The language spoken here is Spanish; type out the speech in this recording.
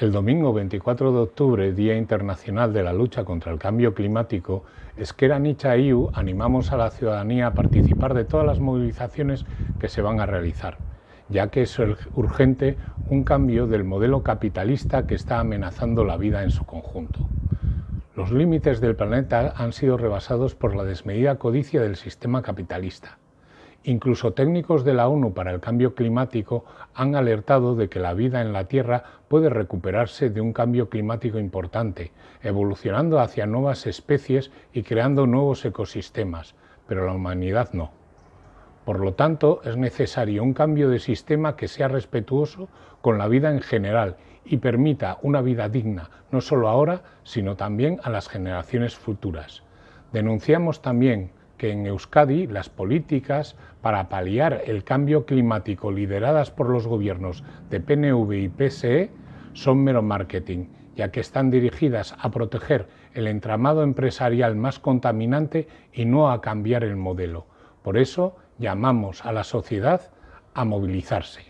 El domingo 24 de octubre, Día Internacional de la Lucha contra el Cambio Climático, Esquera Nicha IU animamos a la ciudadanía a participar de todas las movilizaciones que se van a realizar, ya que es urgente un cambio del modelo capitalista que está amenazando la vida en su conjunto. Los límites del planeta han sido rebasados por la desmedida codicia del sistema capitalista. Incluso técnicos de la ONU para el cambio climático han alertado de que la vida en la Tierra puede recuperarse de un cambio climático importante, evolucionando hacia nuevas especies y creando nuevos ecosistemas, pero la humanidad no. Por lo tanto, es necesario un cambio de sistema que sea respetuoso con la vida en general y permita una vida digna, no solo ahora, sino también a las generaciones futuras. Denunciamos también que en Euskadi las políticas para paliar el cambio climático lideradas por los gobiernos de PNV y PSE son mero marketing, ya que están dirigidas a proteger el entramado empresarial más contaminante y no a cambiar el modelo. Por eso llamamos a la sociedad a movilizarse.